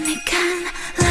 你看浪